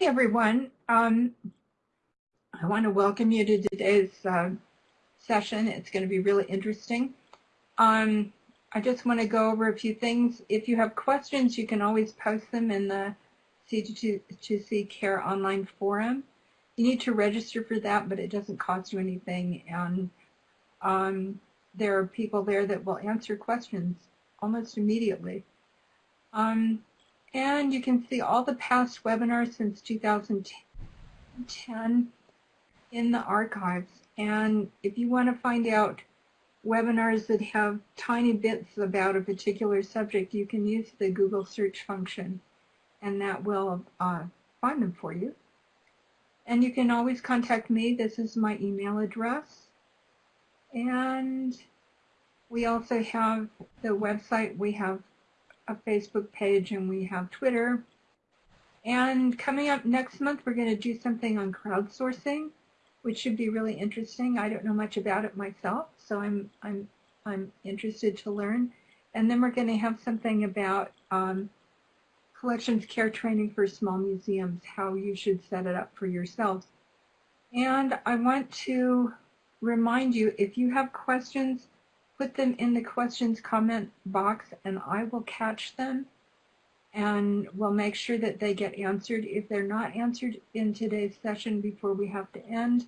Hey everyone. Um, I want to welcome you to today's uh, session. It's going to be really interesting. Um, I just want to go over a few things. If you have questions, you can always post them in the C2C Care online forum. You need to register for that, but it doesn't cost you anything. And um, there are people there that will answer questions almost immediately. Um, and you can see all the past webinars since 2010 in the archives. And if you want to find out webinars that have tiny bits about a particular subject, you can use the Google search function and that will uh, find them for you. And you can always contact me. This is my email address. And we also have the website. We have a Facebook page and we have Twitter. And coming up next month, we're going to do something on crowdsourcing, which should be really interesting. I don't know much about it myself, so I'm I'm I'm interested to learn. And then we're going to have something about um, collections care training for small museums, how you should set it up for yourselves. And I want to remind you, if you have questions, put them in the questions comment box and I will catch them and we'll make sure that they get answered. If they're not answered in today's session before we have to end,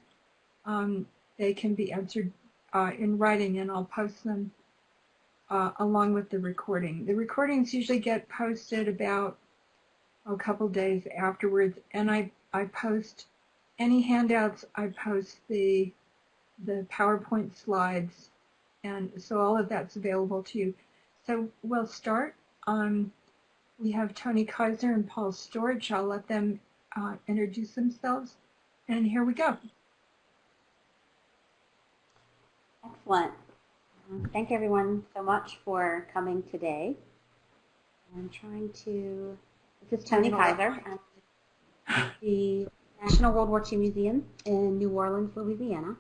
um, they can be answered uh, in writing and I'll post them uh, along with the recording. The recordings usually get posted about a couple days afterwards and I, I post any handouts, I post the, the PowerPoint slides and so all of that's available to you. So we'll start. Um, we have Toni Kiser and Paul Storch. I'll let them uh, introduce themselves. And here we go. Excellent. Um, thank everyone so much for coming today. I'm trying to, this is Toni Kiser, the National World War II Museum in New Orleans, Louisiana.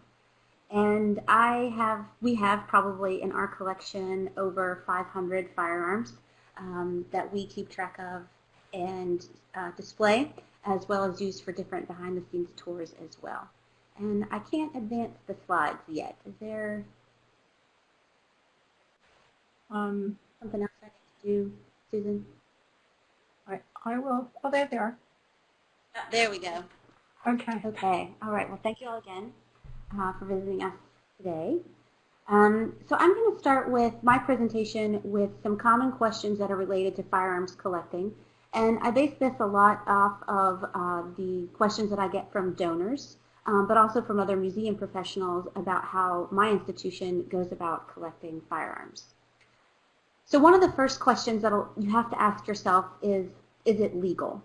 And I have, we have probably in our collection over 500 firearms um, that we keep track of and uh, display, as well as use for different behind-the-scenes tours as well. And I can't advance the slides yet. Is there um, something else I need to do, Susan? I, I will. Oh, there they are. Oh, there we go. Okay. Okay. All right. Well, thank you all again uh, for visiting us today. Um, so I'm going to start with my presentation with some common questions that are related to firearms collecting. And I base this a lot off of uh, the questions that I get from donors, um, but also from other museum professionals about how my institution goes about collecting firearms. So one of the first questions that you have to ask yourself is, is it legal?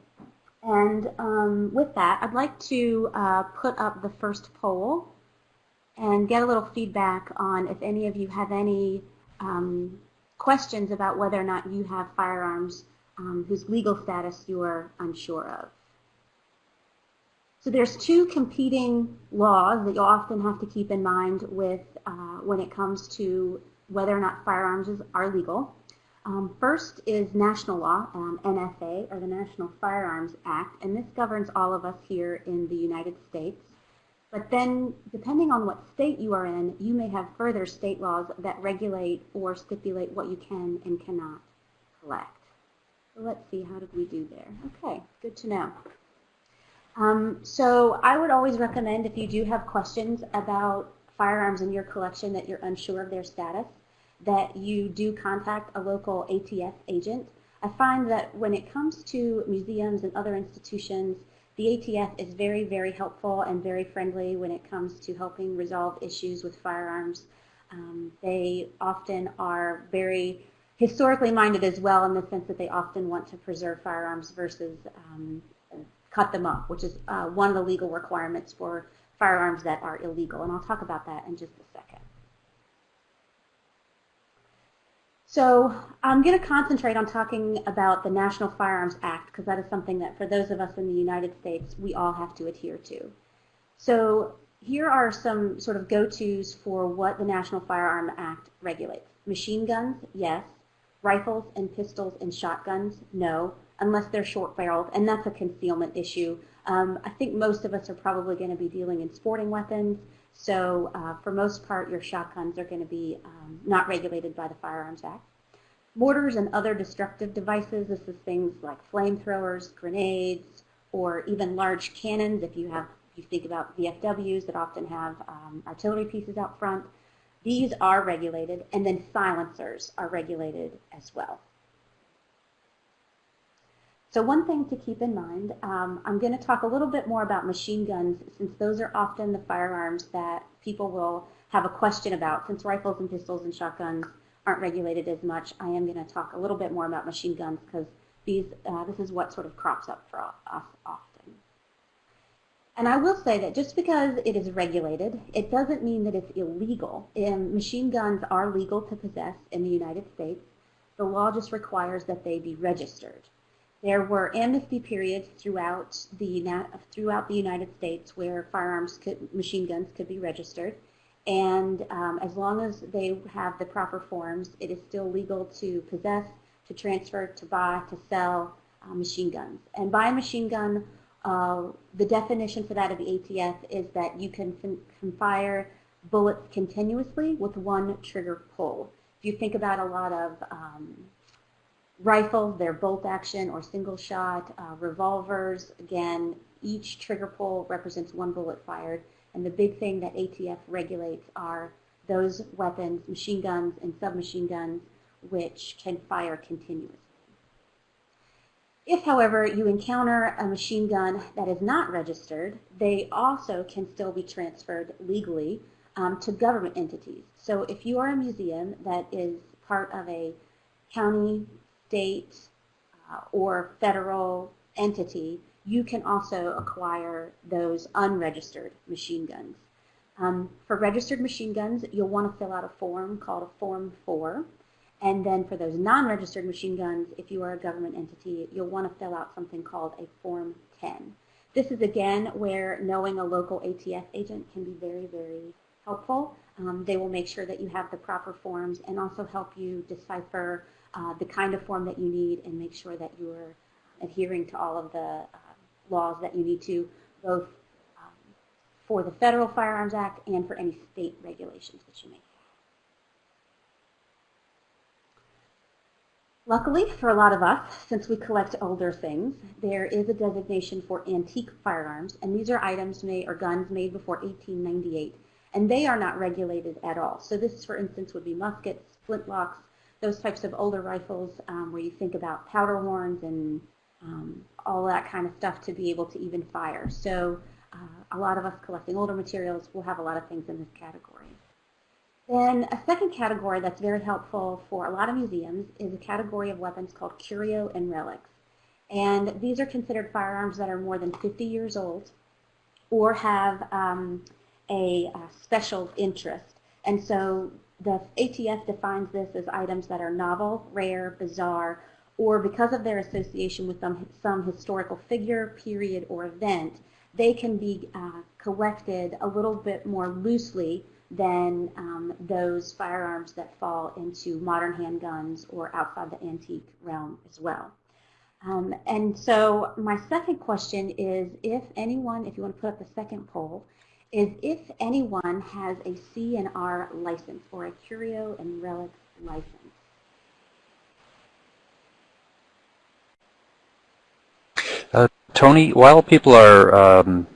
And um, with that, I'd like to uh, put up the first poll and get a little feedback on if any of you have any um, questions about whether or not you have firearms um, whose legal status you are unsure of. So there's two competing laws that you'll often have to keep in mind with uh, when it comes to whether or not firearms are legal. Um, first is national law, um, NFA, or the National Firearms Act, and this governs all of us here in the United States. But then, depending on what state you are in, you may have further state laws that regulate or stipulate what you can and cannot collect. So let's see, how did we do there? Okay, good to know. Um, so I would always recommend if you do have questions about firearms in your collection that you're unsure of their status, that you do contact a local ATF agent. I find that when it comes to museums and other institutions, the ATF is very, very helpful and very friendly when it comes to helping resolve issues with firearms. Um, they often are very historically minded as well in the sense that they often want to preserve firearms versus um, cut them up, which is uh, one of the legal requirements for firearms that are illegal. And I'll talk about that in just a second. So I'm going to concentrate on talking about the National Firearms Act because that is something that for those of us in the United States, we all have to adhere to. So here are some sort of go-tos for what the National Firearm Act regulates. Machine guns, yes. Rifles and pistols and shotguns, no, unless they're short-barreled, and that's a concealment issue. Um, I think most of us are probably going to be dealing in sporting weapons, so uh, for most part, your shotguns are going to be um, not regulated by the Firearms Act. Mortars and other destructive devices, this is things like flamethrowers, grenades, or even large cannons if you have if you think about VFWs that often have um, artillery pieces out front. These are regulated, and then silencers are regulated as well. So one thing to keep in mind, um, I'm going to talk a little bit more about machine guns since those are often the firearms that people will have a question about. Since rifles and pistols and shotguns aren't regulated as much, I am going to talk a little bit more about machine guns because these, uh, this is what sort of crops up for us often. And I will say that just because it is regulated, it doesn't mean that it's illegal. And machine guns are legal to possess in the United States. The law just requires that they be registered. There were amnesty periods throughout the throughout the United States where firearms, could, machine guns, could be registered, and um, as long as they have the proper forms, it is still legal to possess, to transfer, to buy, to sell uh, machine guns. And by machine gun, uh, the definition for that of the ATF is that you can, can fire bullets continuously with one trigger pull. If you think about a lot of um, Rifles, they're bolt action or single shot. Uh, revolvers, again, each trigger pull represents one bullet fired. And the big thing that ATF regulates are those weapons, machine guns and submachine guns, which can fire continuously. If, however, you encounter a machine gun that is not registered, they also can still be transferred legally um, to government entities. So if you are a museum that is part of a county, state uh, or federal entity, you can also acquire those unregistered machine guns. Um, for registered machine guns, you'll want to fill out a form called a Form 4. And then for those non-registered machine guns, if you are a government entity, you'll want to fill out something called a Form 10. This is again where knowing a local ATF agent can be very, very helpful. Um, they will make sure that you have the proper forms and also help you decipher uh, the kind of form that you need and make sure that you are adhering to all of the uh, laws that you need to, both um, for the Federal Firearms Act and for any state regulations that you may have. Luckily for a lot of us, since we collect older things, there is a designation for antique firearms, and these are items made or guns made before 1898, and they are not regulated at all. So this, for instance, would be muskets, flintlocks, those types of older rifles um, where you think about powder horns and um, all that kind of stuff to be able to even fire. So uh, a lot of us collecting older materials will have a lot of things in this category. Then a second category that's very helpful for a lot of museums is a category of weapons called curio and relics. And these are considered firearms that are more than 50 years old or have um, a, a special interest. And so the ATF defines this as items that are novel, rare, bizarre, or because of their association with some, some historical figure, period, or event, they can be uh, collected a little bit more loosely than um, those firearms that fall into modern handguns or outside the antique realm as well. Um, and so my second question is if anyone, if you want to put up the second poll, is if anyone has a C&R license or a curio and relics license. Uh, Toni, while people are um,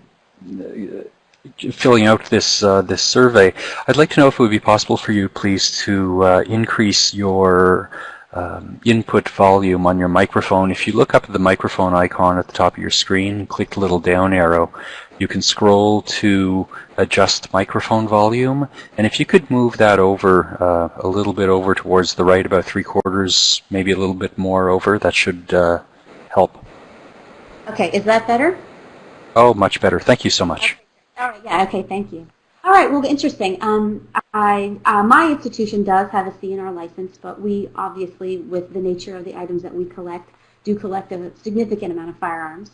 filling out this uh, this survey, I'd like to know if it would be possible for you, please, to uh, increase your um, input volume on your microphone. If you look up at the microphone icon at the top of your screen, click the little down arrow, you can scroll to adjust microphone volume. And if you could move that over uh, a little bit over towards the right, about three quarters, maybe a little bit more over, that should uh, help. Okay, is that better? Oh, much better. Thank you so much. Okay. All right, yeah, okay, thank you. All right, well, interesting. Um, I, uh, my institution does have a C&R license, but we obviously, with the nature of the items that we collect, do collect a significant amount of firearms.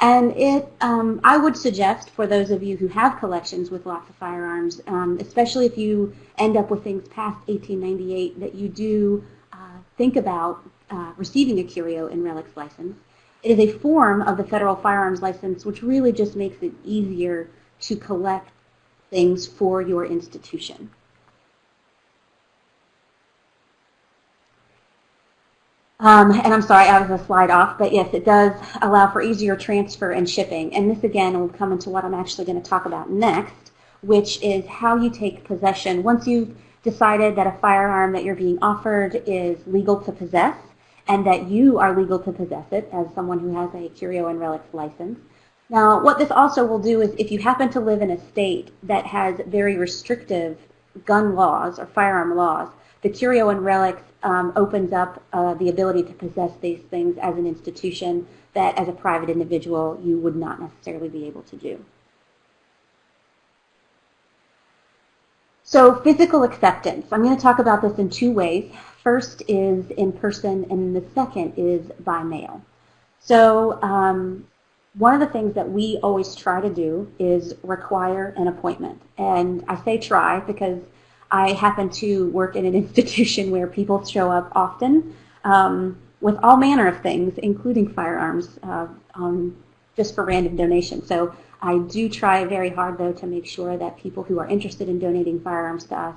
And it, um, I would suggest for those of you who have collections with lots of firearms, um, especially if you end up with things past 1898, that you do uh, think about uh, receiving a curio and relics license. It is a form of the federal firearms license, which really just makes it easier to collect things for your institution. Um, and I'm sorry, I was a slide off, but yes, it does allow for easier transfer and shipping. And this again will come into what I'm actually going to talk about next, which is how you take possession. Once you've decided that a firearm that you're being offered is legal to possess and that you are legal to possess it as someone who has a curio and relics license. Now, what this also will do is if you happen to live in a state that has very restrictive gun laws or firearm laws, the curio and relics um, opens up uh, the ability to possess these things as an institution that as a private individual you would not necessarily be able to do. So physical acceptance. I'm going to talk about this in two ways. First is in person and the second is by mail. So um, one of the things that we always try to do is require an appointment. And I say try because I happen to work in an institution where people show up often um, with all manner of things, including firearms, uh, um, just for random donations. So I do try very hard, though, to make sure that people who are interested in donating firearms to us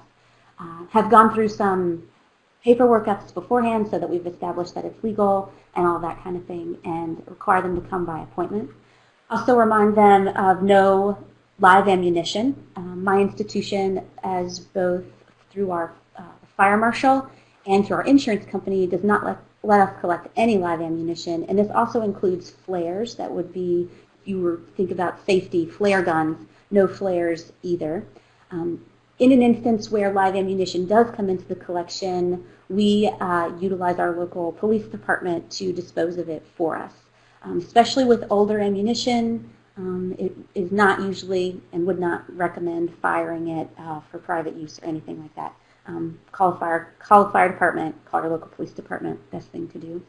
uh, have gone through some paperwork ups beforehand so that we've established that it's legal and all that kind of thing and require them to come by appointment. Also remind them of no live ammunition. Um, my institution, as both through our uh, fire marshal and through our insurance company, does not let, let us collect any live ammunition. And this also includes flares that would be, if you were think about safety, flare guns, no flares either. Um, in an instance where live ammunition does come into the collection, we uh, utilize our local police department to dispose of it for us. Um, especially with older ammunition, um, it is not usually and would not recommend firing it uh, for private use or anything like that. Um, call, a fire, call a fire department, call your local police department, best thing to do.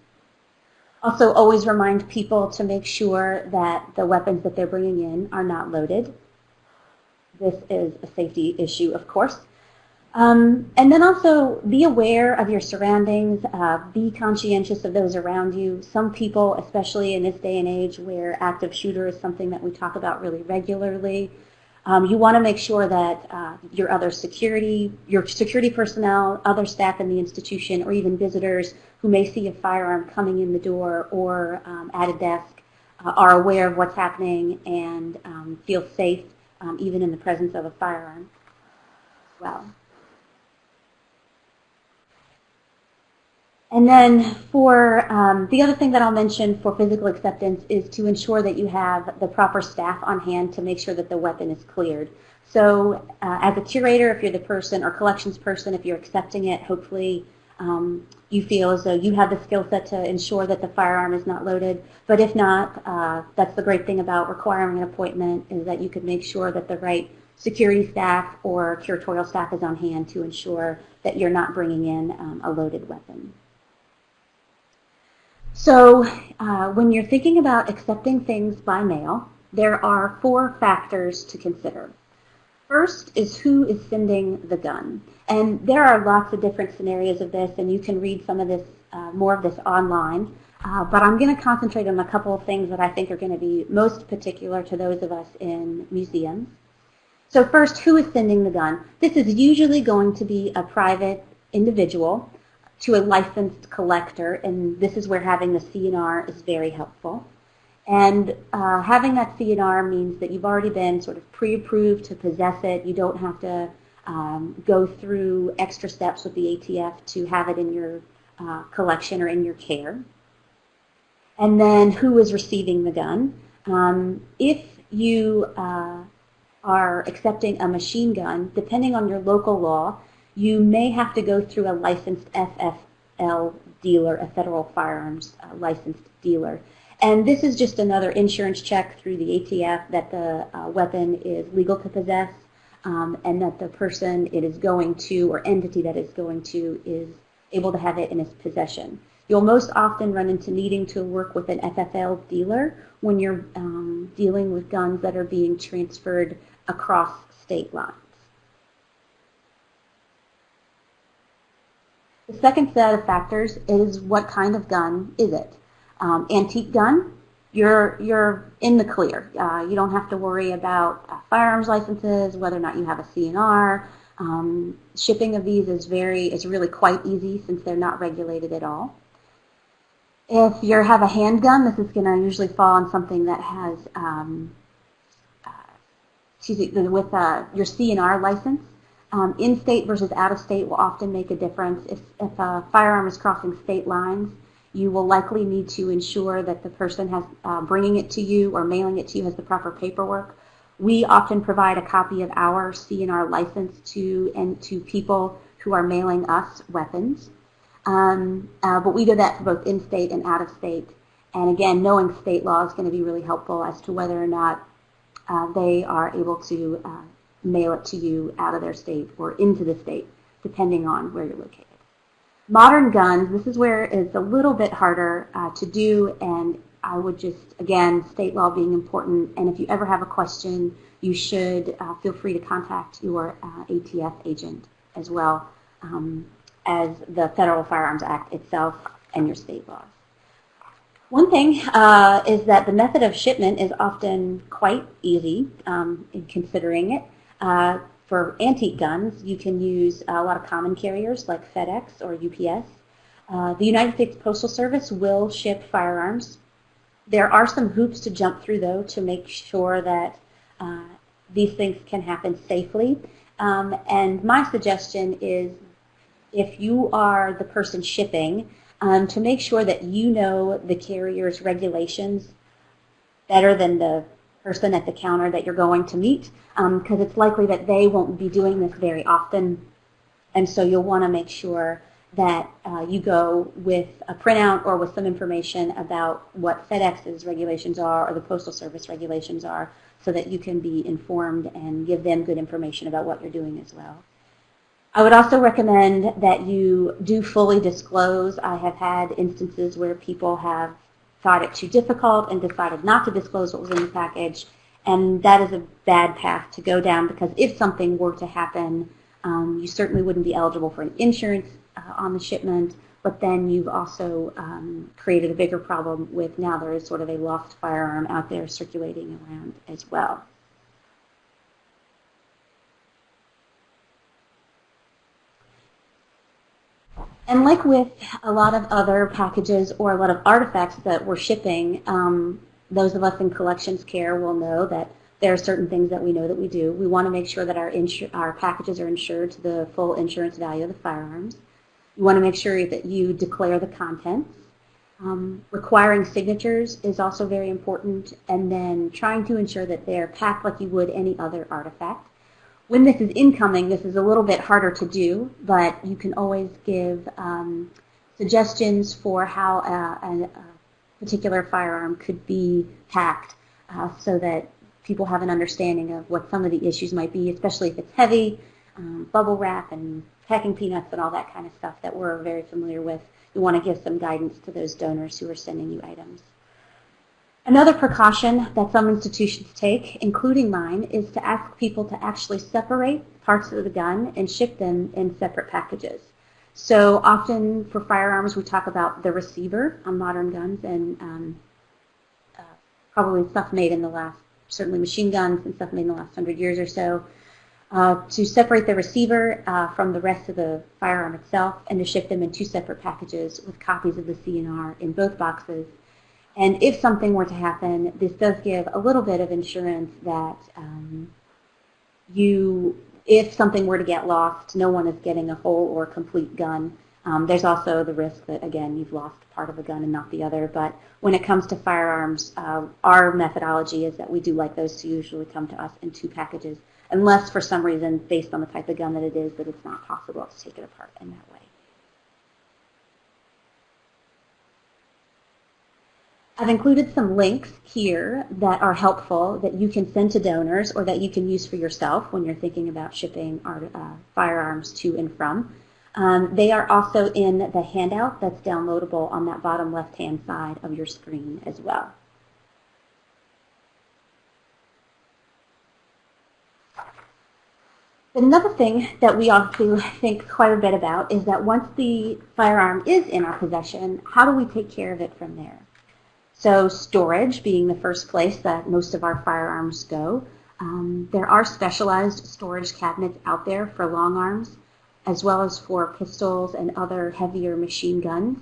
Also, always remind people to make sure that the weapons that they're bringing in are not loaded. This is a safety issue, of course. Um, and then also be aware of your surroundings, uh, be conscientious of those around you. Some people, especially in this day and age where active shooter is something that we talk about really regularly, um, you want to make sure that uh, your other security, your security personnel, other staff in the institution, or even visitors who may see a firearm coming in the door or um, at a desk uh, are aware of what's happening and um, feel safe um, even in the presence of a firearm. Well. And then for um, the other thing that I'll mention for physical acceptance is to ensure that you have the proper staff on hand to make sure that the weapon is cleared. So uh, as a curator, if you're the person, or collections person, if you're accepting it, hopefully um, you feel as though you have the skill set to ensure that the firearm is not loaded. But if not, uh, that's the great thing about requiring an appointment is that you can make sure that the right security staff or curatorial staff is on hand to ensure that you're not bringing in um, a loaded weapon. So uh, when you're thinking about accepting things by mail, there are four factors to consider. First is who is sending the gun. And there are lots of different scenarios of this, and you can read some of this, uh, more of this online. Uh, but I'm going to concentrate on a couple of things that I think are going to be most particular to those of us in museums. So first, who is sending the gun? This is usually going to be a private individual to a licensed collector, and this is where having the CNR is very helpful. And uh, having that CNR means that you've already been sort of pre-approved to possess it. You don't have to um, go through extra steps with the ATF to have it in your uh, collection or in your care. And then who is receiving the gun. Um, if you uh, are accepting a machine gun, depending on your local law, you may have to go through a licensed FFL dealer, a federal firearms uh, licensed dealer. And this is just another insurance check through the ATF that the uh, weapon is legal to possess um, and that the person it is going to or entity that it's going to is able to have it in its possession. You'll most often run into needing to work with an FFL dealer when you're um, dealing with guns that are being transferred across state lines. The second set of factors is what kind of gun is it? Um, antique gun, you're, you're in the clear. Uh, you don't have to worry about uh, firearms licenses, whether or not you have a CNR. Um, shipping of these is very is really quite easy since they're not regulated at all. If you have a handgun, this is going to usually fall on something that has um, uh, excuse me, with uh, your CNR license. Um, in-state versus out-of-state will often make a difference. If, if a firearm is crossing state lines, you will likely need to ensure that the person has uh, bringing it to you or mailing it to you has the proper paperwork. We often provide a copy of our CNR license to and to people who are mailing us weapons. Um, uh, but we do that for both in-state and out-of-state. And again, knowing state law is going to be really helpful as to whether or not uh, they are able to uh, mail it to you out of their state or into the state, depending on where you're located. Modern guns, this is where it's a little bit harder uh, to do, and I would just, again, state law being important, and if you ever have a question, you should uh, feel free to contact your uh, ATF agent as well um, as the Federal Firearms Act itself and your state laws. One thing uh, is that the method of shipment is often quite easy um, in considering it. Uh, for antique guns, you can use a lot of common carriers like FedEx or UPS. Uh, the United States Postal Service will ship firearms. There are some hoops to jump through, though, to make sure that uh, these things can happen safely. Um, and my suggestion is if you are the person shipping, um, to make sure that you know the carrier's regulations better than the person at the counter that you're going to meet because um, it's likely that they won't be doing this very often. And so you'll want to make sure that uh, you go with a printout or with some information about what FedEx's regulations are or the Postal Service regulations are so that you can be informed and give them good information about what you're doing as well. I would also recommend that you do fully disclose. I have had instances where people have thought it too difficult and decided not to disclose what was in the package. And that is a bad path to go down because if something were to happen, um, you certainly wouldn't be eligible for an insurance uh, on the shipment, but then you've also um, created a bigger problem with now there is sort of a lost firearm out there circulating around as well. And like with a lot of other packages or a lot of artifacts that we're shipping, um, those of us in collections care will know that there are certain things that we know that we do. We want to make sure that our, our packages are insured to the full insurance value of the firearms. You want to make sure that you declare the contents. Um, requiring signatures is also very important, and then trying to ensure that they're packed like you would any other artifact. When this is incoming, this is a little bit harder to do, but you can always give um, suggestions for how a, a, a, particular firearm could be packed uh, so that people have an understanding of what some of the issues might be, especially if it's heavy, um, bubble wrap and packing peanuts and all that kind of stuff that we're very familiar with. You want to give some guidance to those donors who are sending you items. Another precaution that some institutions take, including mine, is to ask people to actually separate parts of the gun and ship them in separate packages. So often for firearms, we talk about the receiver on modern guns and um, uh, probably stuff made in the last, certainly machine guns and stuff made in the last hundred years or so, uh, to separate the receiver uh, from the rest of the firearm itself and to ship them in two separate packages with copies of the CNR in both boxes and if something were to happen, this does give a little bit of insurance that um, you, if something were to get lost, no one is getting a whole or complete gun. Um, there's also the risk that, again, you've lost part of a gun and not the other. But when it comes to firearms, uh, our methodology is that we do like those to usually come to us in two packages, unless for some reason, based on the type of gun that it is, that it's not possible to take it apart in that way. I've included some links here that are helpful that you can send to donors or that you can use for yourself when you're thinking about shipping our, uh, firearms to and from. Um, they are also in the handout that's downloadable on that bottom left-hand side of your screen as well. Another thing that we also think quite a bit about is that once the firearm is in our possession, how do we take care of it from there? So storage being the first place that most of our firearms go. Um, there are specialized storage cabinets out there for long arms, as well as for pistols and other heavier machine guns.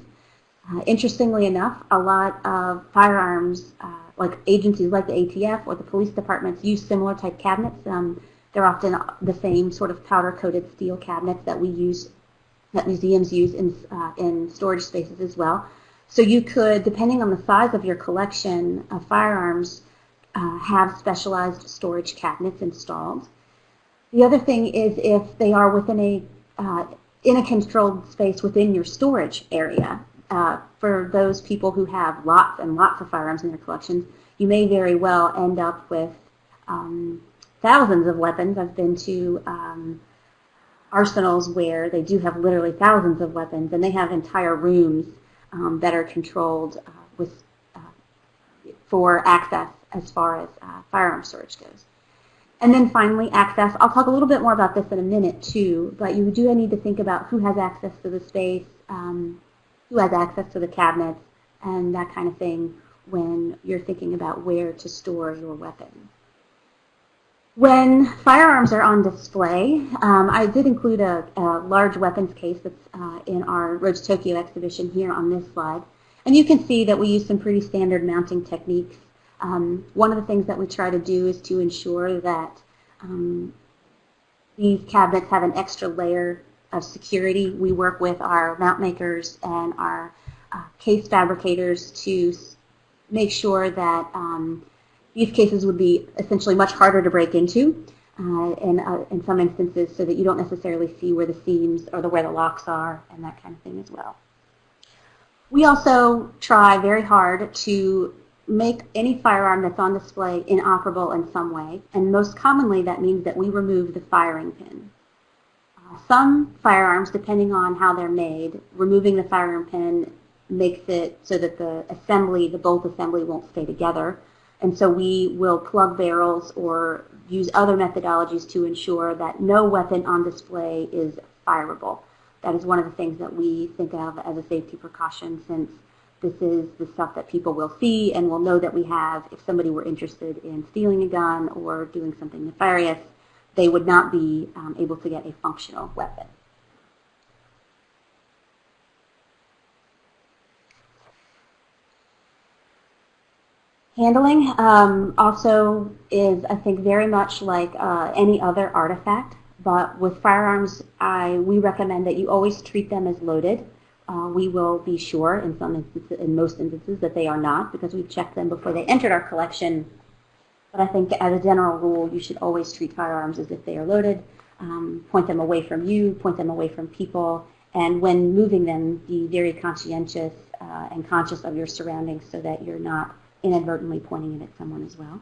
Uh, interestingly enough, a lot of firearms, uh, like agencies like the ATF or the police departments, use similar type cabinets. Um, they're often the same sort of powder-coated steel cabinets that we use, that museums use in, uh, in storage spaces as well. So you could, depending on the size of your collection of firearms, uh, have specialized storage cabinets installed. The other thing is if they are within a uh, in a controlled space within your storage area. Uh, for those people who have lots and lots of firearms in their collections, you may very well end up with um, thousands of weapons. I've been to um, arsenals where they do have literally thousands of weapons, and they have entire rooms um, that are controlled uh, with uh, for access as far as uh, firearm storage goes. And then finally, access. I'll talk a little bit more about this in a minute too, but you do need to think about who has access to the space, um, who has access to the cabinets, and that kind of thing when you're thinking about where to store your weapons. When firearms are on display, um, I did include a, a, large weapons case that's uh, in our Road to Tokyo exhibition here on this slide. And you can see that we use some pretty standard mounting techniques. Um, one of the things that we try to do is to ensure that um, these cabinets have an extra layer of security. We work with our mount makers and our uh, case fabricators to make sure that um, these cases would be essentially much harder to break into uh, in, uh, in some instances so that you don't necessarily see where the seams or the, where the locks are and that kind of thing as well. We also try very hard to make any firearm that's on display inoperable in some way, and most commonly that means that we remove the firing pin. Uh, some firearms, depending on how they're made, removing the firing pin makes it so that the assembly, the bolt assembly won't stay together. And so we will plug barrels or use other methodologies to ensure that no weapon on display is fireable. That is one of the things that we think of as a safety precaution since this is the stuff that people will see and will know that we have if somebody were interested in stealing a gun or doing something nefarious, they would not be um, able to get a functional weapon. Handling um, also is, I think, very much like uh, any other artifact, but with firearms, I, we recommend that you always treat them as loaded. Uh, we will be sure in some instances, in most instances, that they are not because we've checked them before they entered our collection. But I think as a general rule, you should always treat firearms as if they are loaded. Um, point them away from you, point them away from people, and when moving them, be very conscientious uh, and conscious of your surroundings so that you're not inadvertently pointing it at someone as well.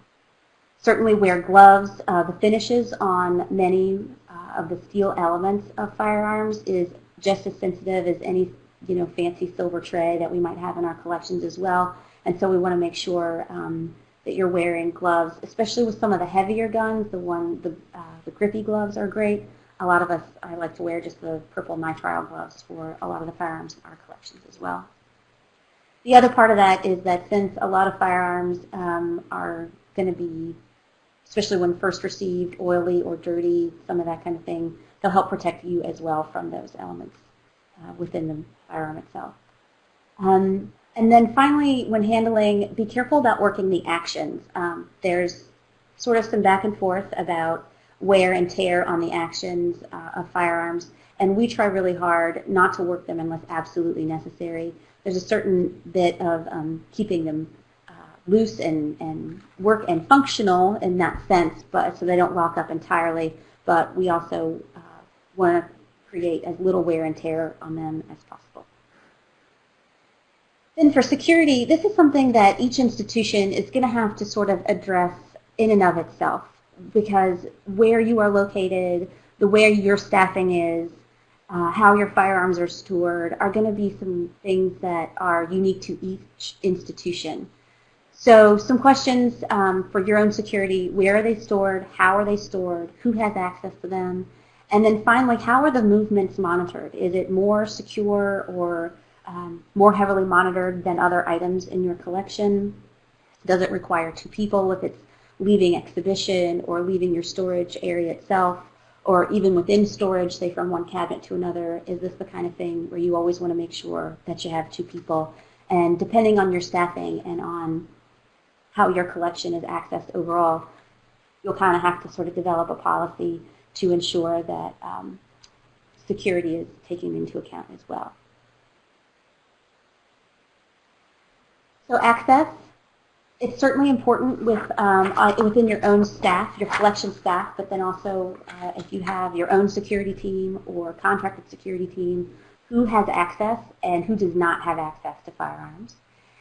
Certainly wear gloves. Uh, the finishes on many uh, of the steel elements of firearms is just as sensitive as any you know, fancy silver tray that we might have in our collections as well. And so we want to make sure um, that you're wearing gloves, especially with some of the heavier guns. The one, the, uh, the grippy gloves are great. A lot of us, I like to wear just the purple nitrile gloves for a lot of the firearms in our collections as well. The other part of that is that since a lot of firearms um, are going to be, especially when first received, oily or dirty, some of that kind of thing, they'll help protect you as well from those elements uh, within the firearm itself. Um, and then finally, when handling, be careful about working the actions. Um, there's sort of some back and forth about wear and tear on the actions uh, of firearms, and we try really hard not to work them unless absolutely necessary there's a certain bit of um, keeping them uh, loose and, and work and functional in that sense, but so they don't lock up entirely. But we also uh, want to create as little wear and tear on them as possible. Then for security, this is something that each institution is going to have to sort of address in and of itself because where you are located, the where your staffing is, uh, how your firearms are stored are going to be some things that are unique to each institution. So some questions um, for your own security. Where are they stored? How are they stored? Who has access to them? And then finally, how are the movements monitored? Is it more secure or um, more heavily monitored than other items in your collection? Does it require two people if it's leaving exhibition or leaving your storage area itself? Or even within storage, say from one cabinet to another, is this the kind of thing where you always want to make sure that you have two people? And depending on your staffing and on how your collection is accessed overall, you'll kind of have to sort of develop a policy to ensure that um, security is taken into account as well. So access, it's certainly important with um, uh, within your own staff, your collection staff, but then also uh, if you have your own security team or contracted security team, who has access and who does not have access to firearms.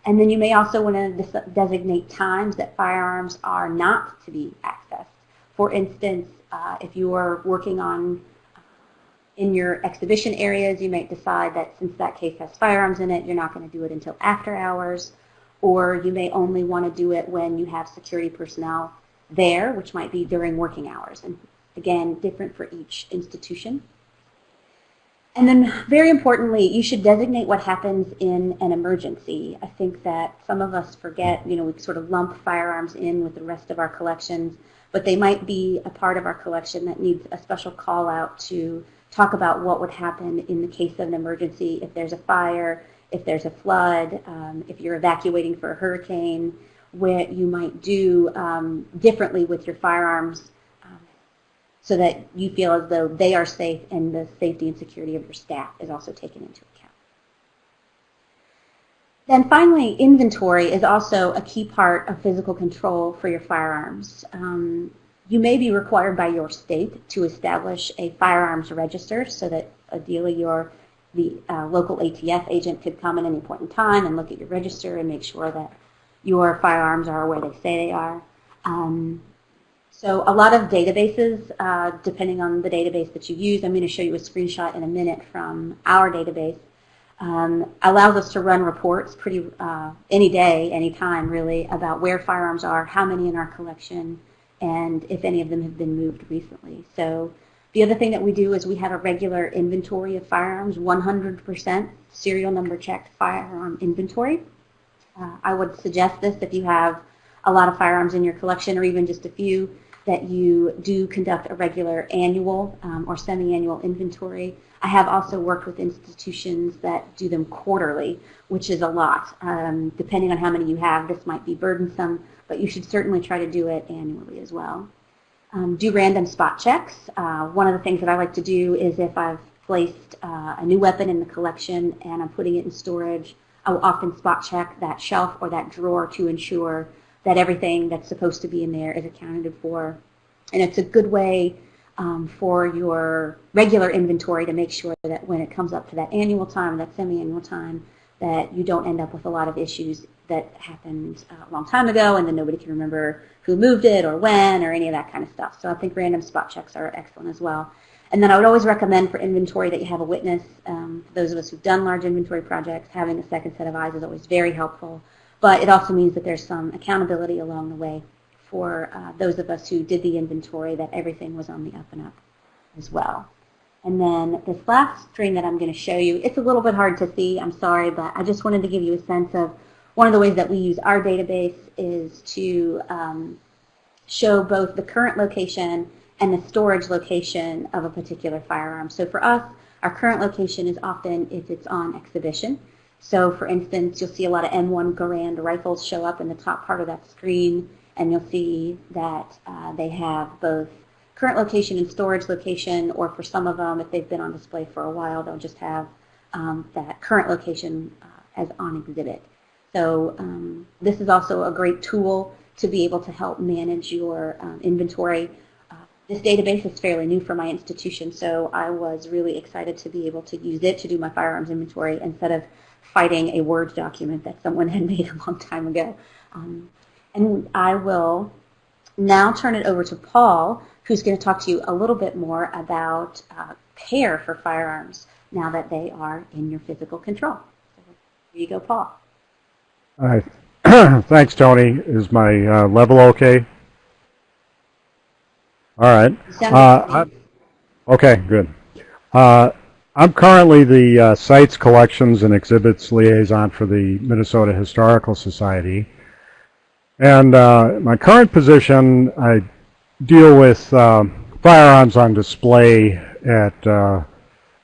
And then you may also want to designate times that firearms are not to be accessed. For instance, uh, if you are working on uh, in your exhibition areas, you might decide that since that case has firearms in it, you're not going to do it until after hours or you may only want to do it when you have security personnel there, which might be during working hours. And again, different for each institution. And then very importantly, you should designate what happens in an emergency. I think that some of us forget, you know, we sort of lump firearms in with the rest of our collections, but they might be a part of our collection that needs a special call out to talk about what would happen in the case of an emergency if there's a fire, if there's a flood, um, if you're evacuating for a hurricane, what you might do um, differently with your firearms um, so that you feel as though they are safe and the safety and security of your staff is also taken into account. Then finally, inventory is also a key part of physical control for your firearms. Um, you may be required by your state to establish a firearms register so that ideally your the uh, local ATF agent could come at any point in time and look at your register and make sure that your firearms are where they say they are. Um, so a lot of databases, uh, depending on the database that you use, I'm going to show you a screenshot in a minute from our database, um, allows us to run reports pretty uh, any day, any time really, about where firearms are, how many in our collection, and if any of them have been moved recently. So the other thing that we do is we have a regular inventory of firearms, 100% serial number checked firearm inventory. Uh, I would suggest this if you have a lot of firearms in your collection or even just a few, that you do conduct a regular annual um, or semi-annual inventory. I have also worked with institutions that do them quarterly, which is a lot. Um, depending on how many you have, this might be burdensome, but you should certainly try to do it annually as well. Um, do random spot checks. Uh, one of the things that I like to do is if I've placed uh, a new weapon in the collection and I'm putting it in storage, I will often spot check that shelf or that drawer to ensure that everything that's supposed to be in there is accounted for. And it's a good way um, for your regular inventory to make sure that when it comes up to that annual time, that semi-annual time, that you don't end up with a lot of issues that happened uh, a long time ago and then nobody can remember who moved it or when or any of that kind of stuff. So I think random spot checks are excellent as well. And then I would always recommend for inventory that you have a witness. Um, for those of us who've done large inventory projects, having a second set of eyes is always very helpful. But it also means that there's some accountability along the way for uh, those of us who did the inventory that everything was on the up and up as well. And then this last screen that I'm going to show you, it's a little bit hard to see, I'm sorry, but I just wanted to give you a sense of one of the ways that we use our database is to um, show both the current location and the storage location of a particular firearm. So for us, our current location is often if it's on exhibition. So for instance, you'll see a lot of M1 Garand rifles show up in the top part of that screen, and you'll see that uh, they have both current location and storage location, or for some of them, if they've been on display for a while, they'll just have um, that current location uh, as on exhibit. So um, this is also a great tool to be able to help manage your um, inventory. Uh, this database is fairly new for my institution, so I was really excited to be able to use it to do my firearms inventory instead of fighting a Word document that someone had made a long time ago. Um, and I will now turn it over to Paul, who's going to talk to you a little bit more about uh, care for firearms now that they are in your physical control. So here you go, Paul. All right. Thanks, Toni. Is my uh, level okay? All right. Uh, Okay, good. Uh, I'm currently the uh, Sites, Collections, and Exhibits Liaison for the Minnesota Historical Society. And uh, my current position, I deal with uh, firearms on display at uh,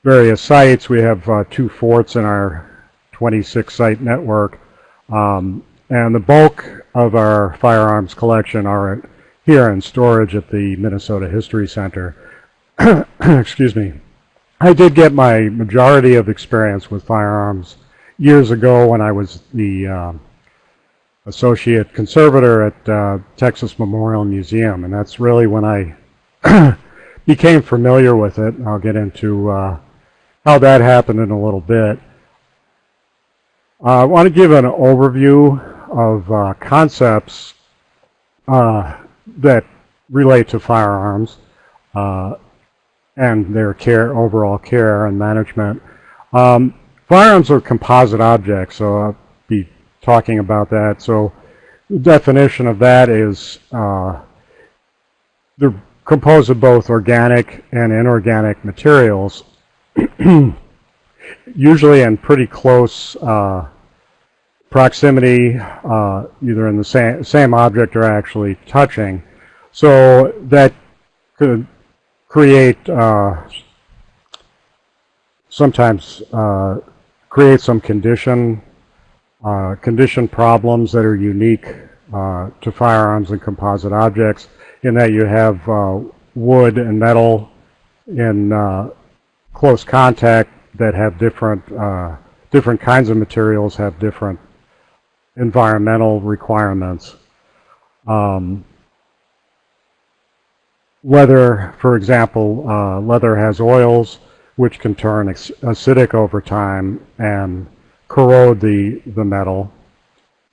various sites. We have uh, two forts in our 26 site network. Um, and the bulk of our firearms collection are here in storage at the Minnesota History Center. Excuse me. I did get my majority of experience with firearms years ago when I was the uh, associate conservator at uh, Texas Memorial Museum, and that's really when I became familiar with it. I'll get into uh, how that happened in a little bit. Uh, I want to give an overview of uh, concepts uh, that relate to firearms uh, and their care, overall care and management. Um, firearms are composite objects, so I'll be talking about that. So the definition of that is uh, they're composed of both organic and inorganic materials, usually in pretty close uh, proximity, uh, either in the same, same object or actually touching. So that could create, uh, sometimes uh, create some condition, uh, condition problems that are unique uh, to firearms and composite objects in that you have uh, wood and metal in close contact that have different different kinds of materials have different environmental requirements. Um, leather, for example, uh, leather has oils which can turn acidic over time and corrode the, the metal.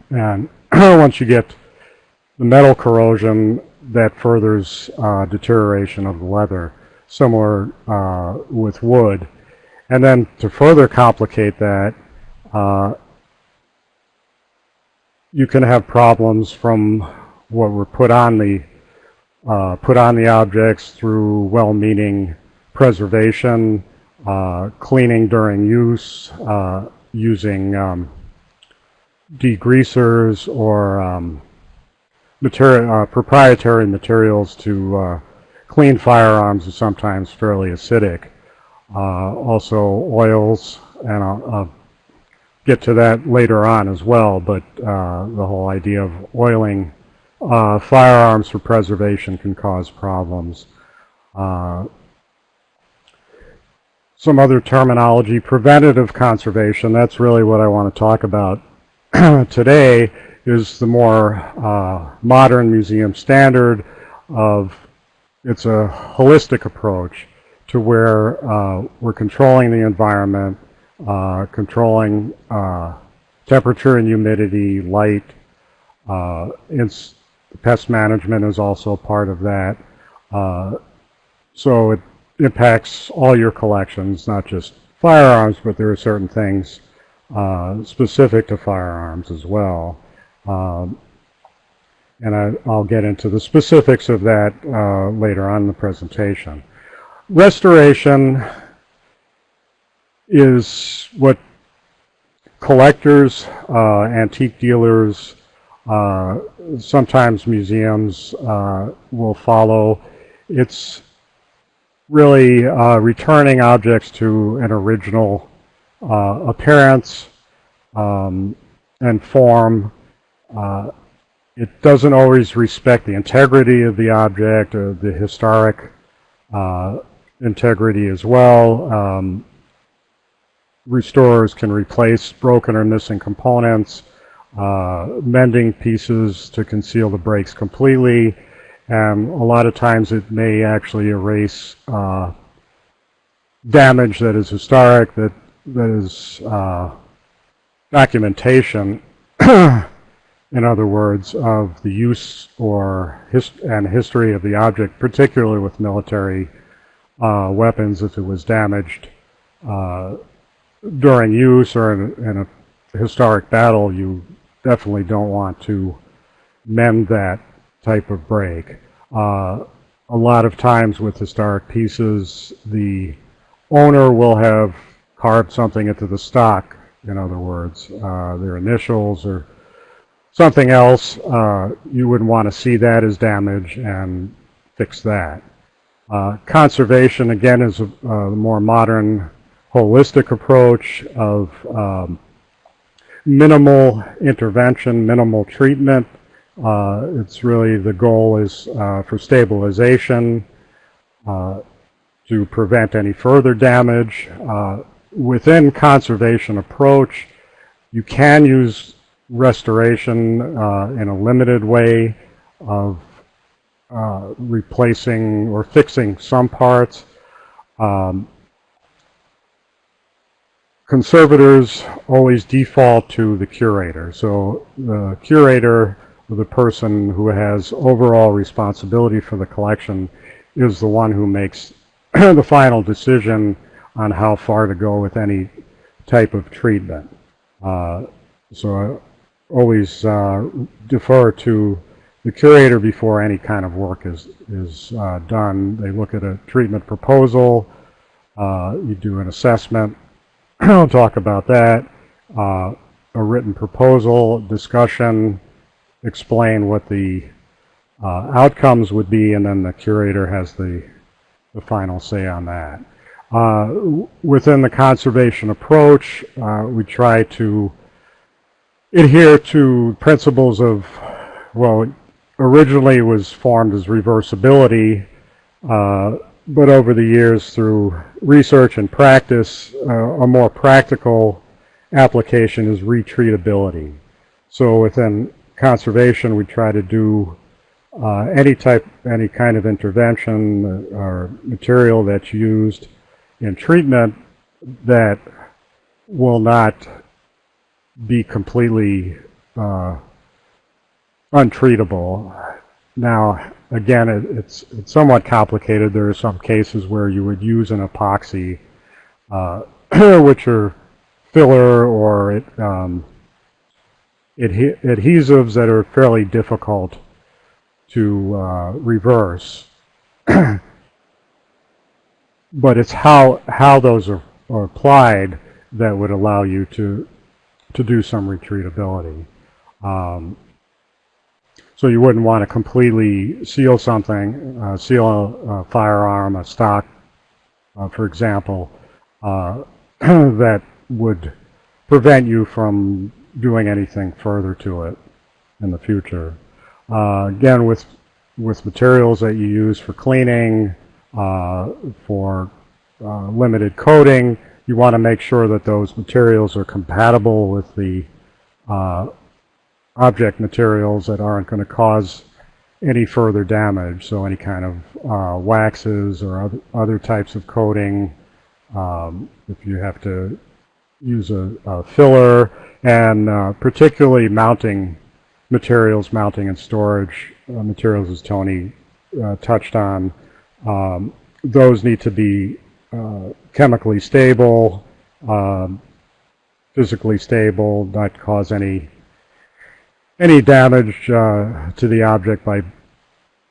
And once you get the metal corrosion, that furthers uh, deterioration of the leather, similar uh, with wood. And then to further complicate that, uh, you can have problems from what were put on the uh, put on the objects through well-meaning preservation, uh, cleaning during use, uh, using um, degreasers or um, uh, proprietary materials to uh, clean firearms is sometimes fairly acidic. Uh, also oils, and I'll, I'll get to that later on as well, but uh, the whole idea of oiling uh, firearms for preservation can cause problems. Some other terminology, preventative conservation, that's really what I want to talk about today, is the more uh, modern museum standard of, it's a holistic approach to where uh, we're controlling the environment, uh, controlling uh, temperature and humidity, light. Uh, pest management is also part of that. Uh, so it impacts all your collections, not just firearms, but there are certain things uh, specific to firearms as well. Um, and I, will get into the specifics of that uh, later on in the presentation. Restoration is what collectors, uh, antique dealers, uh, sometimes museums uh, will follow. It's really uh, returning objects to an original uh, appearance um, and form. Uh, it doesn't always respect the integrity of the object or the historic integrity as well. Um, restorers can replace broken or missing components, uh, mending pieces to conceal the breaks completely, and a lot of times it may actually erase uh, damage that is historic, that, that is uh, documentation, in other words, of the use or his and history of the object, particularly with military uh, weapons if it was damaged uh, during use or in, in a historic battle, you definitely don't want to mend that type of break. Uh, a lot of times with historic pieces, the owner will have carved something into the stock, in other words, uh, their initials or something else, uh, you wouldn't want to see that as damage and fix that. Uh, conservation, again, is a, a, more modern, holistic approach of um, minimal intervention, minimal treatment. Uh, it's really the goal is uh, for stabilization, uh, to prevent any further damage. Uh, within conservation approach, you can use restoration uh, in a limited way of uh, replacing or fixing some parts. Um, conservators always default to the curator. So the curator, the person who has overall responsibility for the collection, is the one who makes the final decision on how far to go with any type of treatment. Uh, so always uh, defer to the curator before any kind of work is, is uh, done. They look at a treatment proposal, uh, you do an assessment, I'll talk about that, uh, a written proposal, discussion, explain what the uh, outcomes would be, and then the curator has the, the final say on that. Uh, within the conservation approach, we try to adhere to principles of, well, originally was formed as reversibility, uh, but over the years through research and practice, uh, a more practical application is retreatability. So within conservation, we try to do uh, any type, any kind of intervention or material that's used in treatment that will not be completely uh, untreatable. Now, again, it, it's, it's somewhat complicated. There are some cases where you would use an epoxy, uh, which are filler or it, um, adhe adhesives that are fairly difficult to uh, reverse. but it's how, how those are, are applied that would allow you to to do some retreatability. Um, so you wouldn't want to completely seal something, uh, seal a, a, firearm, a stock, uh, for example, uh, that would prevent you from doing anything further to it in the future. Uh, again, with with materials that you use for cleaning, uh, for uh, limited coating, you want to make sure that those materials are compatible with the object materials that aren't going to cause any further damage. So any kind of uh, waxes or other, other types of coating, um, if you have to use a, a filler, and uh, particularly mounting materials, mounting and storage uh, materials, as Toni uh, touched on, um, those need to be uh, chemically stable, um, physically stable, not cause any any damage uh, to the object by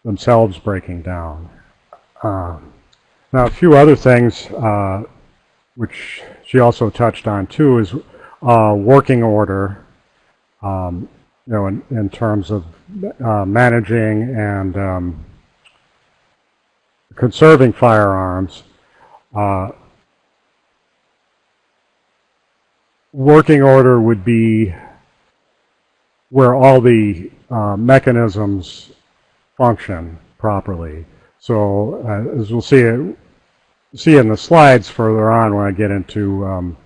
themselves breaking down. Uh, now, a few other things uh, which she also touched on too is uh, working order. Um, you know, in, in terms of uh, managing and um, conserving firearms. Uh, working order would be where all the uh, mechanisms function properly. So uh, as we'll see see in the slides further on when I get into um,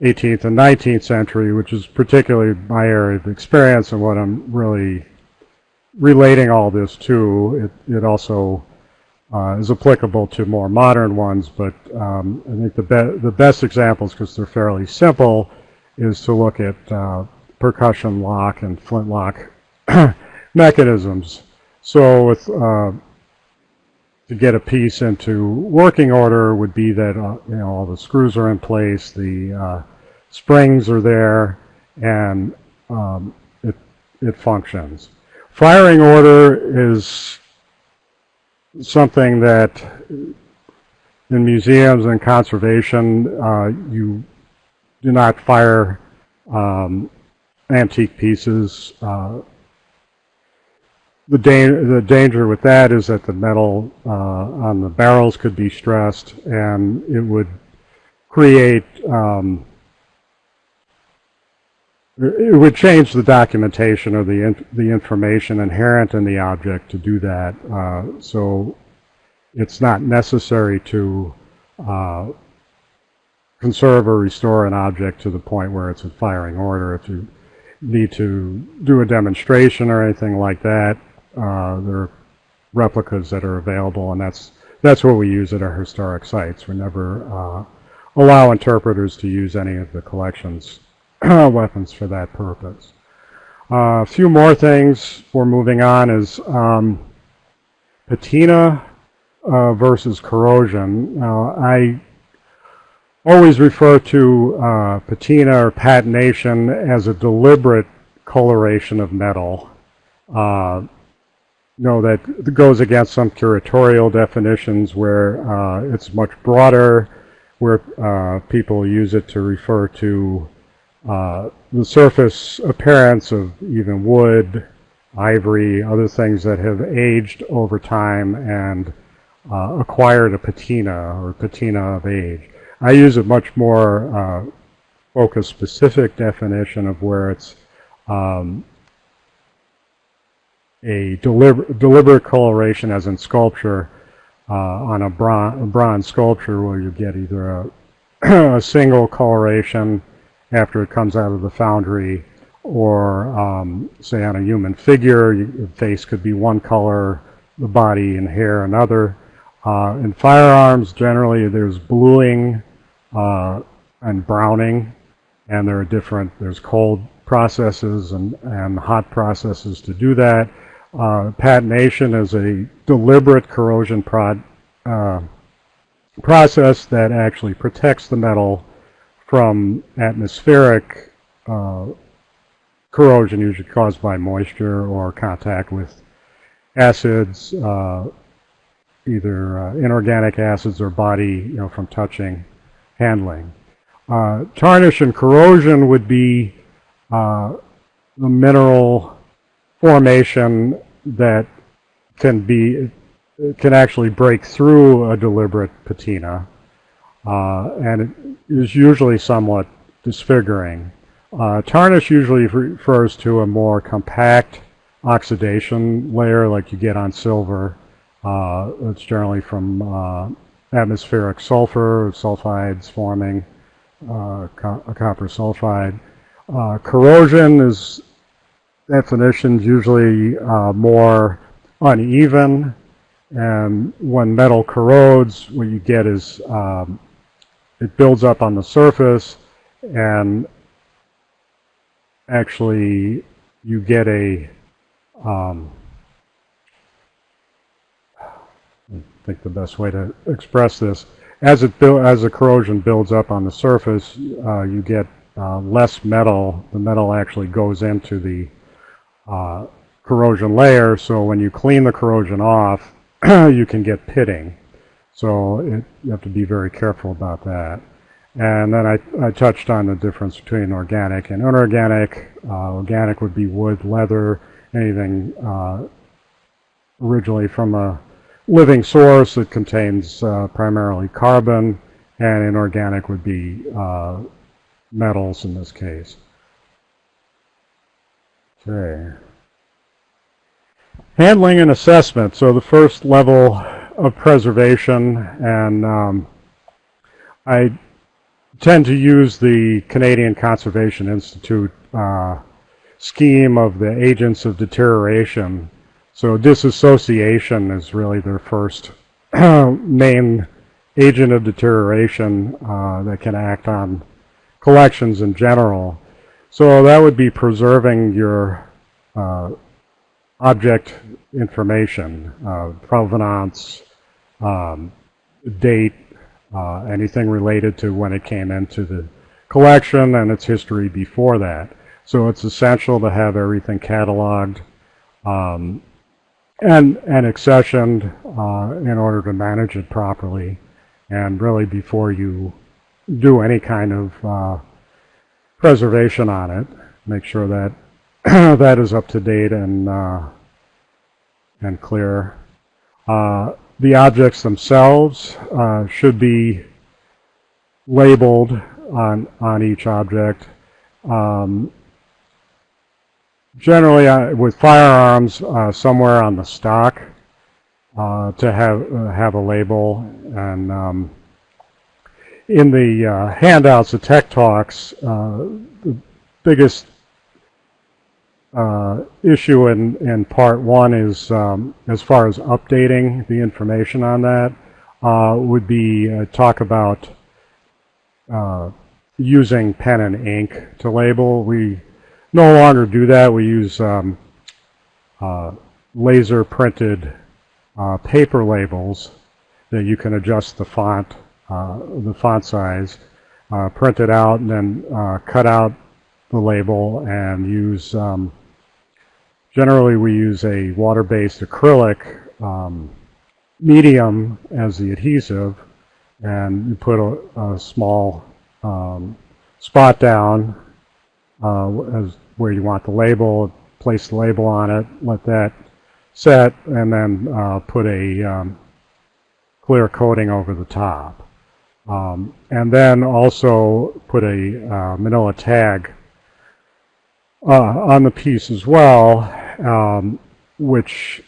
18th and 19th century, which is particularly my area of experience and what I'm really relating all this to. It, it also uh, is applicable to more modern ones, but um, I think the, be the best examples, because they're fairly simple, is to look at uh, percussion lock and flintlock mechanisms. So with, uh, to get a piece into working order would be that uh, you know all the screws are in place, the uh, springs are there, and um, it, it functions. Firing order is something that in museums and conservation, uh, you do not fire um, antique pieces. Uh, the, da the danger with that is that the metal uh, on the barrels could be stressed and it would create um, it would change the documentation or the in, the information inherent in the object to do that. Uh, so it's not necessary to uh, conserve or restore an object to the point where it's in firing order. If you need to do a demonstration or anything like that, uh, there are replicas that are available, and that's that's what we use at our historic sites. We never uh, allow interpreters to use any of the collections weapons for that purpose. Uh, a few more things for moving on is um, patina uh, versus corrosion. Now, I always refer to uh, patina or patination as a deliberate coloration of metal. Uh, you know, that goes against some curatorial definitions where uh, it's much broader, where uh, people use it to refer to uh, the surface appearance of even wood, ivory, other things that have aged over time and uh, acquired a patina or patina of age. I use a much more uh, focused specific definition of where it's um, a deliber deliberate coloration as in sculpture uh, on a, bron a bronze sculpture where you get either a, a single coloration after it comes out of the foundry or um, say on a human figure, the face could be one color, the body and hair another. Uh, in firearms, generally there's bluing uh, and browning, and there are different, there's cold processes and, and hot processes to do that. Uh, patination is a deliberate corrosion prod, uh, process that actually protects the metal from atmospheric uh, corrosion, usually caused by moisture or contact with acids, uh, either uh, inorganic acids or body, you know, from touching, handling. Uh, tarnish and corrosion would be uh, the mineral formation that can be can actually break through a deliberate patina. Uh, and it is usually somewhat disfiguring. Uh, tarnish usually refers to a more compact oxidation layer like you get on silver. Uh, it's generally from uh, atmospheric sulfur, sulfides forming uh, co copper sulfide. Uh, corrosion is definitions usually more uneven and when metal corrodes what you get is um, it builds up on the surface and actually you get a um, think the best way to express this as it as the corrosion builds up on the surface uh, you get uh, less metal the metal actually goes into the uh, corrosion layer so when you clean the corrosion off you can get pitting so it, you have to be very careful about that. And then I, I touched on the difference between organic and inorganic. Uh, organic would be wood, leather, anything uh, originally from a living source that contains uh, primarily carbon, and inorganic would be uh, metals in this case. Okay. Handling and assessment. So the first level of preservation, and um, I tend to use the Canadian Conservation Institute uh, scheme of the agents of deterioration. So disassociation is really their first main agent of deterioration uh, that can act on collections in general. So that would be preserving your uh, object information, uh, provenance, um, date, uh, anything related to when it came into the collection and its history before that. So it's essential to have everything cataloged um, and, and accessioned uh, in order to manage it properly. And really before you do any kind of uh, preservation on it, make sure that that is up to date and uh, and clear. Uh, the objects themselves uh, should be labeled on on each object. Um, generally, uh, with firearms, uh, somewhere on the stock uh, to have have a label and um, in the uh, handouts, the tech talks, uh, the biggest uh, issue in, in part one is um, as far as updating the information on that uh, would be uh, talk about uh, using pen and ink to label. We no longer do that. We use um, laser printed paper labels that you can adjust the font uh, the font size, uh, print it out, and then uh, cut out the label and use, um, generally we use a water-based acrylic um, medium as the adhesive, and you put a, a small um, spot down uh, as where you want the label, place the label on it, let that set, and then uh, put a um, clear coating over the top. Um, and then also put a uh, manila tag uh, on the piece as well, um, which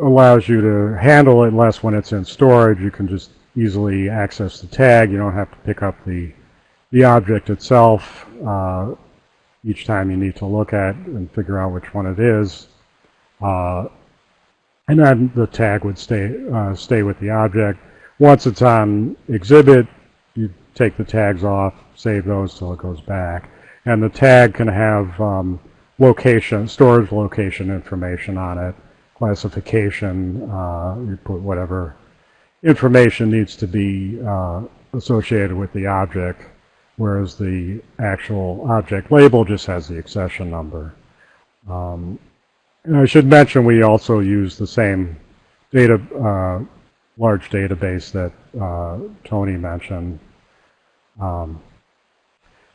allows you to handle it less when it's in storage. You can just easily access the tag. You don't have to pick up the, the object itself uh, each time you need to look at and figure out which one it is. Uh, and then the tag would stay, uh, stay with the object. Once it's on exhibit, you take the tags off, save those till it goes back. And the tag can have um, location, storage location information on it, classification, uh, you put whatever information needs to be uh, associated with the object, whereas the actual object label just has the accession number. Um, I should mention we also use the same data uh, large database that uh, Toni mentioned. Um,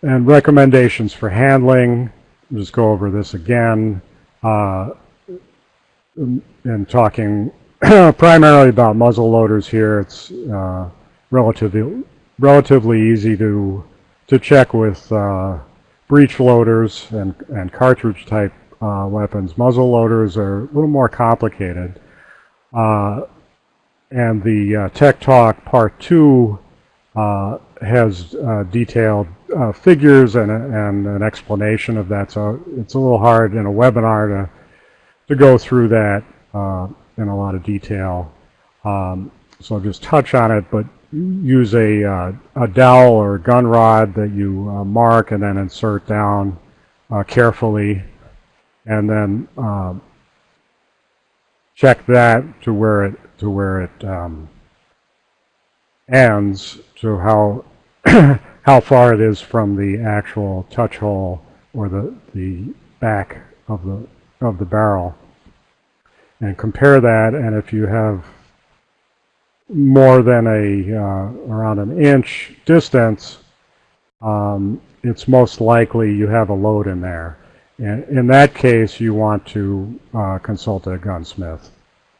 and recommendations for handling, just go over this again, uh, and talking primarily about muzzle loaders here, it's uh, relatively relatively easy to to check with uh, breech loaders and, and cartridge type uh, weapons. Muzzle loaders are a little more complicated. Uh, and the uh, Tech Talk Part 2 uh, has uh, detailed figures and, and an explanation of that. So it's a little hard in a webinar to, to go through that in a lot of detail. Um, so I'll just touch on it, but use a, uh, a dowel or a gun rod that you mark and then insert down carefully and then um, check that to where it to where it um, ends to how how far it is from the actual touch hole or the the back of the of the barrel. And compare that and if you have more than a uh, around an inch distance um, it's most likely you have a load in there and in that case you want to uh, consult a gunsmith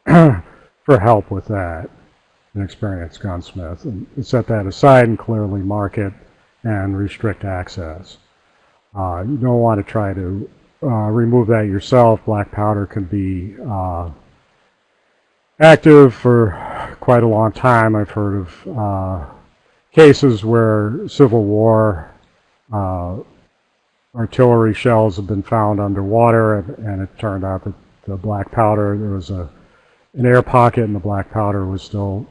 for help with that, an experienced gunsmith, and set that aside and clearly mark it and restrict access. Uh, you don't want to try to uh, remove that yourself. Black powder can be uh, active for quite a long time. I've heard of uh, cases where Civil War uh, artillery shells have been found underwater, and, and it turned out that the black powder, there was a an air pocket and the black powder was still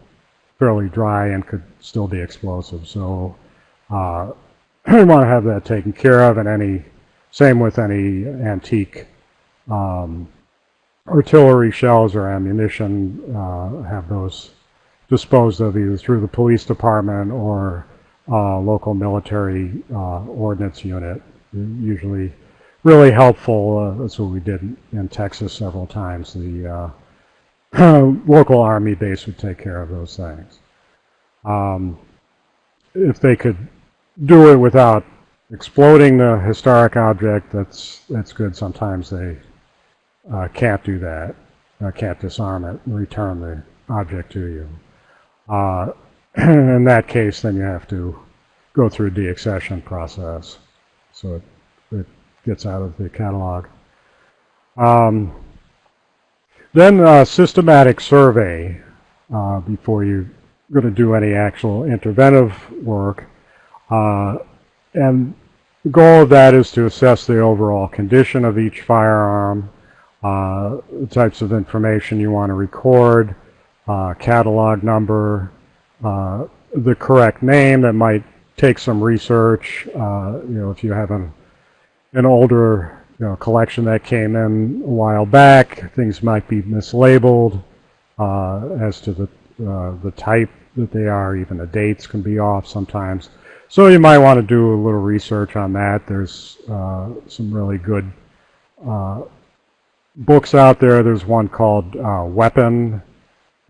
fairly dry and could still be explosive. So uh, we want to have that taken care of and any, same with any antique um, artillery shells or ammunition, uh, have those disposed of either through the police department or uh, local military uh, ordnance unit. Usually really helpful. Uh, that's what we did in Texas several times. The uh, local army base would take care of those things. Um, if they could do it without exploding the historic object, that's that's good. Sometimes they uh, can't do that, uh, can't disarm it and return the object to you. Uh, in that case, then you have to go through a deaccession process, so it, it gets out of the catalog. Um, then a systematic survey uh, before you're going to do any actual interventive work. Uh, and the goal of that is to assess the overall condition of each firearm, uh, the types of information you want to record, uh, catalog number, uh, the correct name that might take some research. Uh, you know, if you have an, an older you know, collection that came in a while back, things might be mislabeled uh, as to the, uh, the type that they are. Even the dates can be off sometimes. So you might want to do a little research on that. There's uh, some really good books out there. There's one called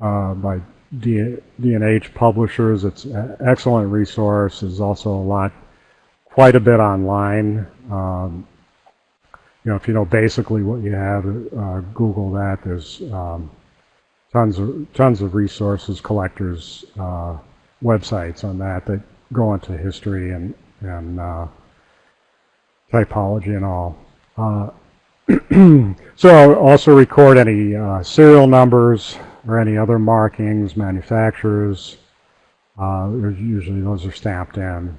uh, by D D&H Publishers. It's an excellent resource. There's also a lot, quite a bit online. Um, you know, if you know basically what you have, uh, Google that. There's um, tons of tons of resources, collectors, uh, websites on that that go into history and and uh, typology and all. Uh, so I'll also record any uh, serial numbers, or any other markings, manufacturers. Uh, usually those are stamped in.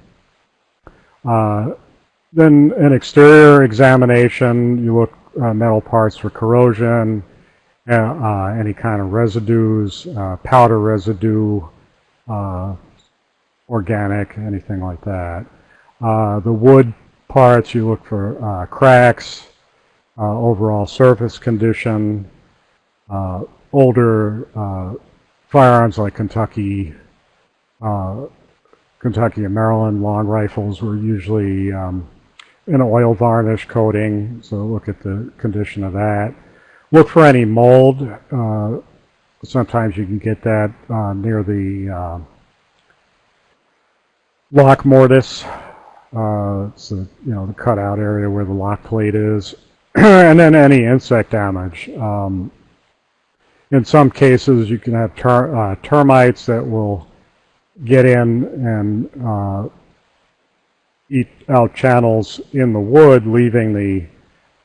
Uh, then an exterior examination, you look uh, metal parts for corrosion, uh, uh, any kind of residues, uh, powder residue, organic, anything like that. the wood parts, you look for cracks, overall surface condition, older uh, firearms like Kentucky, uh, Kentucky and Maryland long rifles were usually um, an oil varnish coating, so look at the condition of that. Look for any mold. Uh, sometimes you can get that uh, near the uh, lock mortise. Uh, it's the you know the cutout area where the lock plate is, and then any insect damage. Um, in some cases, you can have ter uh, termites that will get in and uh, eat out channels in the wood, leaving the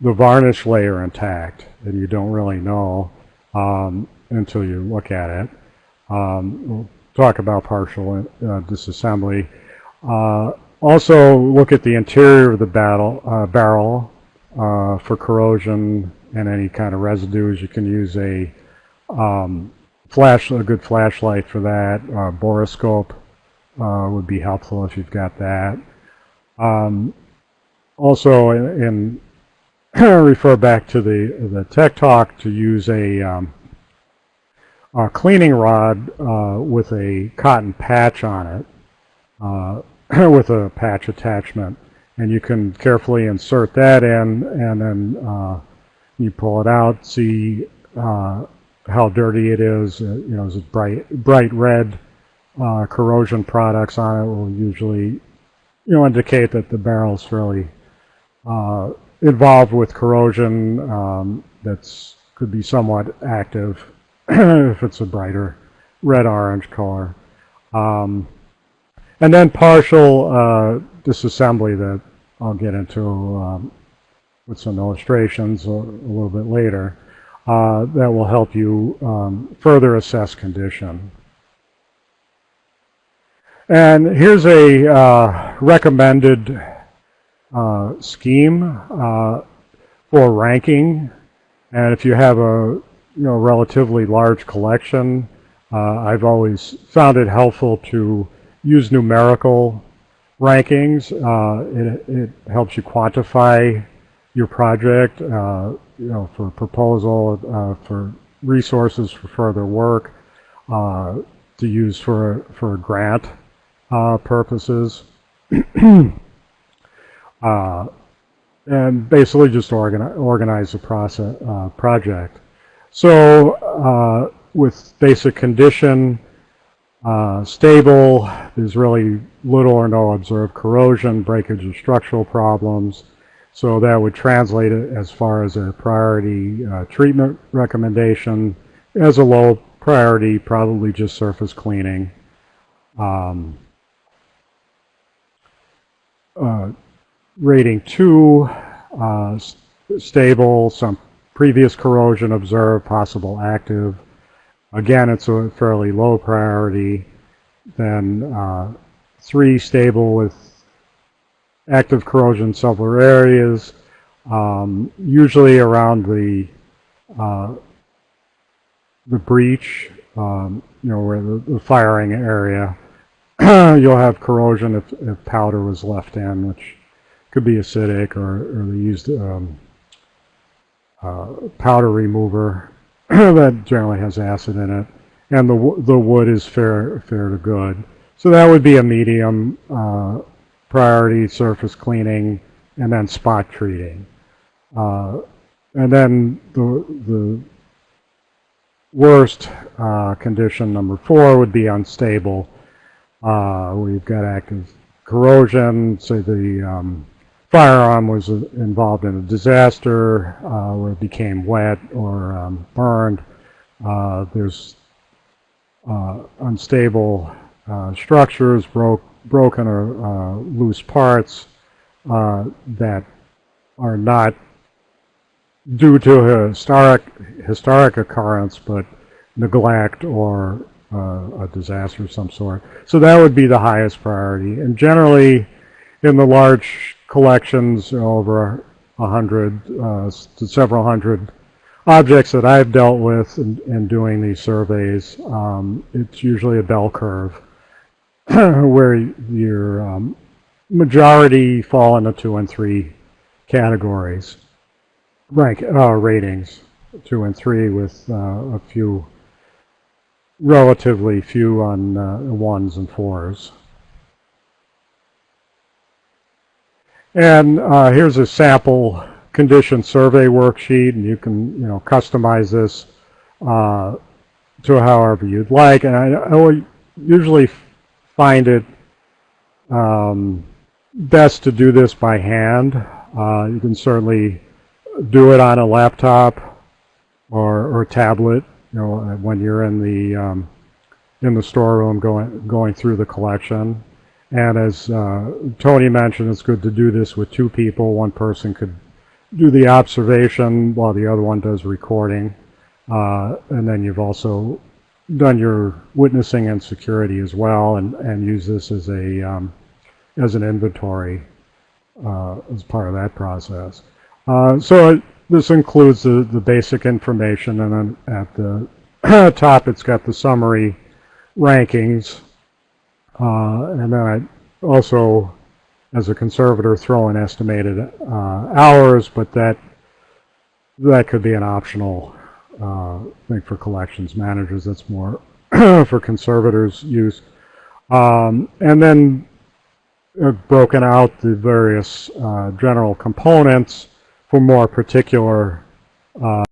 the varnish layer intact, and you don't really know um, until you look at it. Um, we'll talk about partial uh, disassembly. Uh, also, look at the interior of the battle, uh, barrel uh, for corrosion and any kind of residues. You can use a um, flash, a good flashlight for that. Uh, borescope uh, would be helpful if you've got that. Um, also, in refer back to the the tech talk to use a, um, a cleaning rod uh, with a cotton patch on it, uh, with a patch attachment, and you can carefully insert that in, and then uh, you pull it out, see uh, how dirty it is. Uh, you know, is it bright bright red uh, corrosion products on it will usually you know indicate that the barrel is fairly uh, involved with corrosion. Um, that's could be somewhat active if it's a brighter red orange color. Um, and then partial uh, disassembly that I'll get into um, with some illustrations a, a little bit later uh, that will help you um, further assess condition. And here's a uh, recommended uh, scheme uh, for ranking. And if you have a you know relatively large collection, uh, I've always found it helpful to use numerical rankings. Uh, it, it helps you quantify your project. You know, for proposal, uh, for resources for further work, uh, to use for for grant uh, purposes, uh, and basically just organize organize the process uh, project. So with basic condition, Uh, stable, there's really little or no observed corrosion, breakage, or structural problems. So that would translate as far as a priority uh, treatment recommendation. As a low priority, probably just surface cleaning. Um, uh, rating 2, uh, stable, some previous corrosion observed, possible active. Again, it's a fairly low priority. Then uh, 3, stable with active corrosion several areas, um, usually around the uh, the breech, um, you know, where the, the firing area. You'll have corrosion if, if powder was left in, which could be acidic or, or they used um, uh, powder remover that generally has acid in it. And the, the wood is fair, fair to good. So that would be a medium uh, priority surface cleaning and then spot treating. Uh, and then the, the worst uh, condition, number four, would be unstable. Uh, we've got active corrosion, say the um, firearm was involved in a disaster uh, where it became wet or um, burned. Uh, there's uh, unstable uh, structures, broke, broken or uh, loose parts uh, that are not due to historic, historic occurrence, but neglect or uh, a disaster of some sort. So that would be the highest priority. And generally, in the large collections, over a hundred uh, to several hundred objects that I've dealt with in, in doing these surveys, um, it's usually a bell curve where your um, majority fall into two and three categories, rank uh, ratings, two and three with uh, a few, relatively few on uh, ones and fours. And uh, here's a sample condition survey worksheet, and you can you know customize this uh, to however you'd like. And I, I usually find it um, best to do this by hand. Uh, you can certainly do it on a laptop or, or tablet. You know, when you're in the um, in the storeroom going going through the collection. And as uh, Toni mentioned, it's good to do this with two people. One person could do the observation while the other one does recording. Uh, and then you've also done your witnessing and security as well and, and use this as a um, as an inventory uh, as part of that process. Uh, so it, this includes the, the basic information and then at the top it's got the summary rankings uh, and then I also, as a conservator, throw in estimated uh, hours, but that that could be an optional uh, thing for collections managers. That's more for conservators' use. Um, and then broken out the various uh, general components for more particular uh,